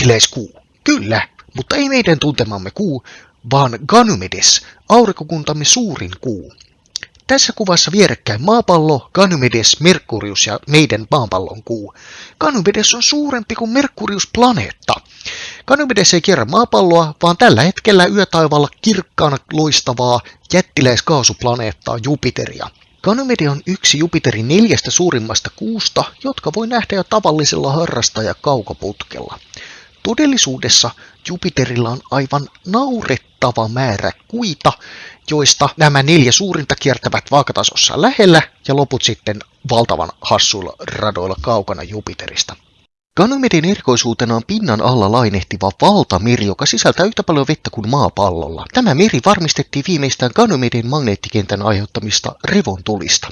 Jättiläiskuu. Kyllä, mutta ei meidän tuntemamme kuu, vaan Ganymedes, aurinkokuntamme suurin kuu. Tässä kuvassa vierekkäin maapallo, Ganymedes, Merkurius ja meidän maapallon kuu. Ganymedes on suurempi kuin Merkurius-planeetta. Ganymedes ei kierrä maapalloa, vaan tällä hetkellä yötaivaalla kirkkaana loistavaa jättiläiskaasuplaneettaa Jupiteria. Ganymede on yksi Jupiterin neljästä suurimmasta kuusta, jotka voi nähdä jo tavallisella harrastaja kaukoputkella. Todellisuudessa Jupiterilla on aivan naurettava määrä kuita, joista nämä neljä suurinta kiertävät vaakatasossa lähellä ja loput sitten valtavan hassuilla radoilla kaukana Jupiterista. Ganymedin erikoisuutena on pinnan alla lainehtiva valtameri, joka sisältää yhtä paljon vettä kuin maapallolla. Tämä meri varmistettiin viimeistään Ganymedin magneettikentän aiheuttamista revontulista.